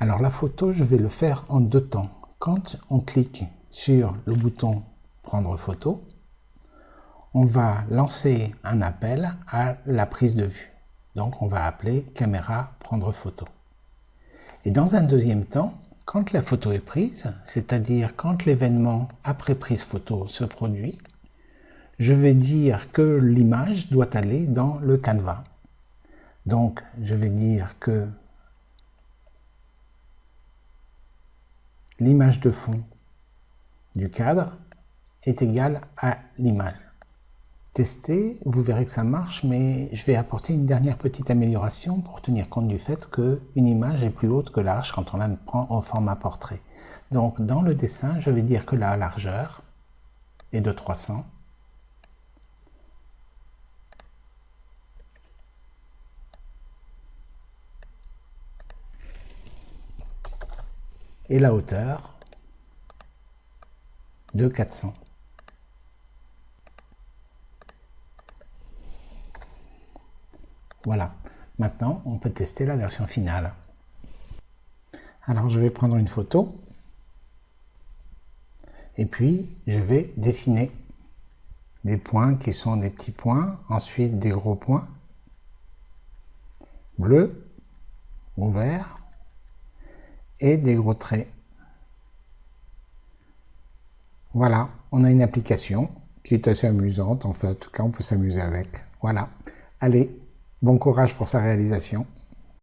Alors la photo, je vais le faire en deux temps. Quand on clique sur le bouton prendre photo, on va lancer un appel à la prise de vue. Donc on va appeler caméra prendre photo. Et dans un deuxième temps, quand la photo est prise, c'est-à-dire quand l'événement après prise photo se produit, je vais dire que l'image doit aller dans le canevas. Donc je vais dire que l'image de fond du cadre est égale à l'image. Tester, vous verrez que ça marche, mais je vais apporter une dernière petite amélioration pour tenir compte du fait qu'une image est plus haute que l'arche quand on la prend en format portrait. Donc dans le dessin, je vais dire que la largeur est de 300. Et la hauteur de 400. Voilà, maintenant on peut tester la version finale. Alors je vais prendre une photo et puis je vais dessiner des points qui sont des petits points, ensuite des gros points, bleu ou vert, des gros traits. Voilà, on a une application qui est assez amusante en fait, en tout cas on peut s'amuser avec. Voilà, allez, Bon courage pour sa réalisation.